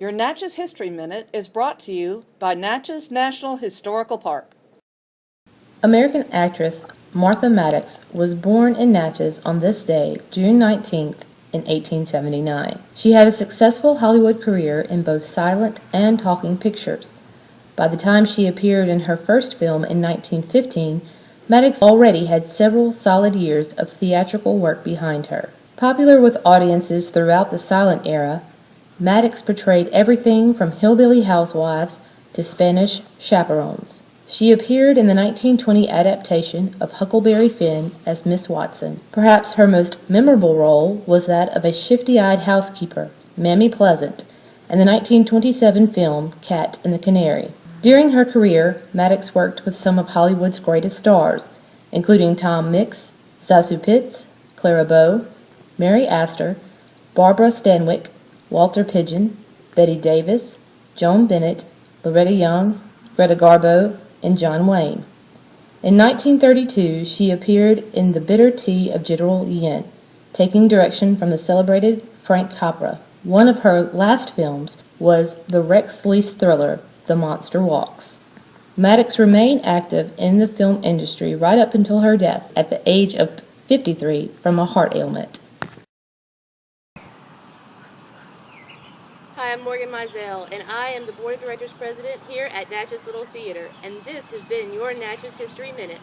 Your Natchez History Minute is brought to you by Natchez National Historical Park. American actress Martha Mattox was born in Natchez on this day, June 19th, in 1879. She had a successful Hollywood career in both silent and talking pictures. By the time she appeared in her first film in 1915, Mattox already had several solid years of theatrical work behind her. Popular with audiences throughout the silent era, Mattox portrayed everything from hillbilly housewives to Spanish chaperones. She appeared in the 1920 adaptation of Huckleberry Finn as Miss Watson. Perhaps her most memorable role was that of a shifty-eyed housekeeper, Mammy Pleasant, in the 1927 film Cat and the Canary. During her career, Mattox worked with some of Hollywood's greatest stars, including Tom Mix, ZaSu Pitts, Clara Bow, Mary Astor, Barbara Stanwyck, Walter Pidgeon, Bette Davis, Joan Bennett, Loretta Young, Greta Garbo, and John Wayne. In 1932, she appeared in The Bitter Tea of General Yen, taking direction from the celebrated Frank Capra. One of her last films was the Rex Lease thriller The Monster Walks. Mattox remained active in the film industry right up until her death at the age of 53 from a heart ailment. Hi, I'm Morgan Mizell, and I am the Board of Directors President here at Natchez Little Theater, and this has been your Natchez History Minute.